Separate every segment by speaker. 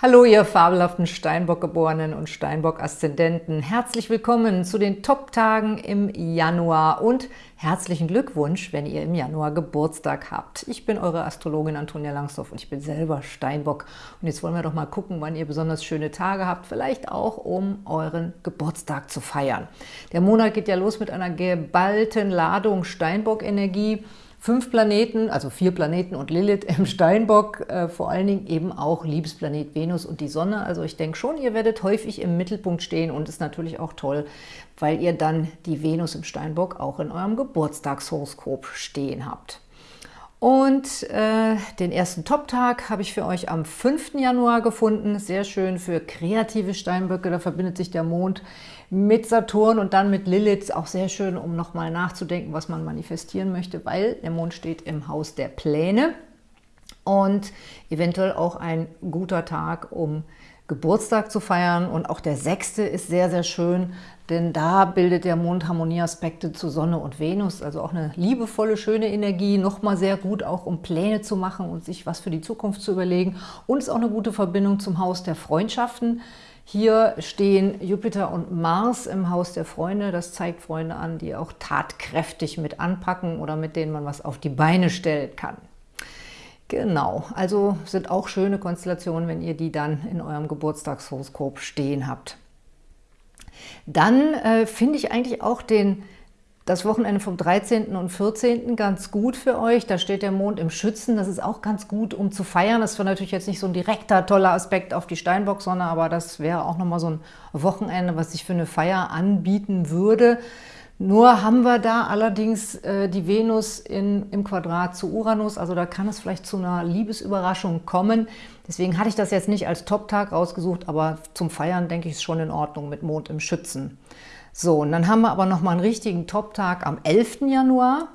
Speaker 1: Hallo, ihr fabelhaften Steinbock-Geborenen und Steinbock-Aszendenten. Herzlich willkommen zu den Top-Tagen im Januar und herzlichen Glückwunsch, wenn ihr im Januar Geburtstag habt. Ich bin eure Astrologin Antonia Langsdorff und ich bin selber Steinbock. Und jetzt wollen wir doch mal gucken, wann ihr besonders schöne Tage habt, vielleicht auch, um euren Geburtstag zu feiern. Der Monat geht ja los mit einer geballten Ladung Steinbock-Energie fünf Planeten, also vier Planeten und Lilith im Steinbock, äh, vor allen Dingen eben auch Liebesplanet Venus und die Sonne. Also ich denke schon, ihr werdet häufig im Mittelpunkt stehen und ist natürlich auch toll, weil ihr dann die Venus im Steinbock auch in eurem Geburtstagshoroskop stehen habt. Und äh, den ersten Top-Tag habe ich für euch am 5. Januar gefunden. Sehr schön für kreative Steinböcke. Da verbindet sich der Mond mit Saturn und dann mit Lilith. Auch sehr schön, um nochmal nachzudenken, was man manifestieren möchte, weil der Mond steht im Haus der Pläne. Und eventuell auch ein guter Tag, um Geburtstag zu feiern. Und auch der sechste ist sehr, sehr schön, denn da bildet der Mond Harmonieaspekte zu Sonne und Venus, also auch eine liebevolle, schöne Energie, nochmal sehr gut auch, um Pläne zu machen und sich was für die Zukunft zu überlegen. Und ist auch eine gute Verbindung zum Haus der Freundschaften. Hier stehen Jupiter und Mars im Haus der Freunde. Das zeigt Freunde an, die auch tatkräftig mit anpacken oder mit denen man was auf die Beine stellen kann. Genau, also sind auch schöne Konstellationen, wenn ihr die dann in eurem Geburtstagshoroskop stehen habt. Dann äh, finde ich eigentlich auch den, das Wochenende vom 13. und 14. ganz gut für euch. Da steht der Mond im Schützen. Das ist auch ganz gut, um zu feiern. Das war natürlich jetzt nicht so ein direkter, toller Aspekt auf die Steinbock-Sonne, aber das wäre auch nochmal so ein Wochenende, was sich für eine Feier anbieten würde. Nur haben wir da allerdings äh, die Venus in, im Quadrat zu Uranus, also da kann es vielleicht zu einer Liebesüberraschung kommen. Deswegen hatte ich das jetzt nicht als Top-Tag rausgesucht, aber zum Feiern denke ich es schon in Ordnung mit Mond im Schützen. So, und dann haben wir aber nochmal einen richtigen Top-Tag am 11. Januar.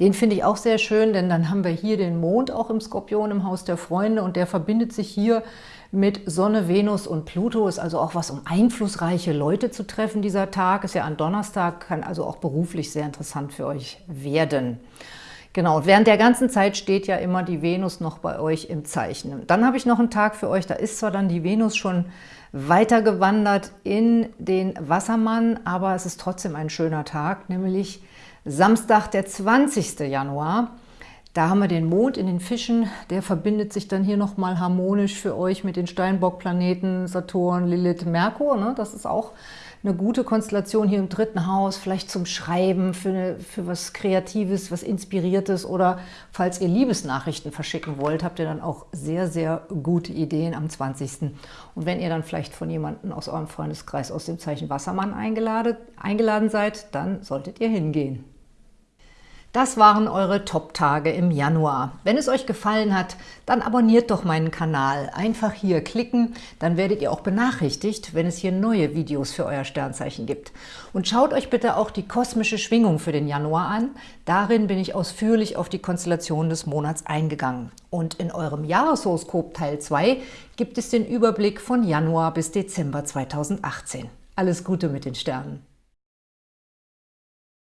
Speaker 1: Den finde ich auch sehr schön, denn dann haben wir hier den Mond auch im Skorpion im Haus der Freunde und der verbindet sich hier mit Sonne, Venus und Pluto. Ist also auch was, um einflussreiche Leute zu treffen. Dieser Tag ist ja an Donnerstag, kann also auch beruflich sehr interessant für euch werden. Genau, und während der ganzen Zeit steht ja immer die Venus noch bei euch im Zeichen. Dann habe ich noch einen Tag für euch, da ist zwar dann die Venus schon weitergewandert in den Wassermann, aber es ist trotzdem ein schöner Tag, nämlich Samstag, der 20. Januar. Da haben wir den Mond in den Fischen, der verbindet sich dann hier nochmal harmonisch für euch mit den Steinbock-Planeten Saturn, Lilith, Merkur. Ne? Das ist auch eine gute Konstellation hier im dritten Haus, vielleicht zum Schreiben, für, eine, für was Kreatives, was Inspiriertes oder falls ihr Liebesnachrichten verschicken wollt, habt ihr dann auch sehr, sehr gute Ideen am 20. Und wenn ihr dann vielleicht von jemandem aus eurem Freundeskreis aus dem Zeichen Wassermann eingeladen, eingeladen seid, dann solltet ihr hingehen. Das waren eure Top-Tage im Januar. Wenn es euch gefallen hat, dann abonniert doch meinen Kanal. Einfach hier klicken, dann werdet ihr auch benachrichtigt, wenn es hier neue Videos für euer Sternzeichen gibt. Und schaut euch bitte auch die kosmische Schwingung für den Januar an. Darin bin ich ausführlich auf die Konstellation des Monats eingegangen. Und in eurem Jahreshoroskop Teil 2 gibt es den Überblick von Januar bis Dezember 2018. Alles Gute mit den Sternen!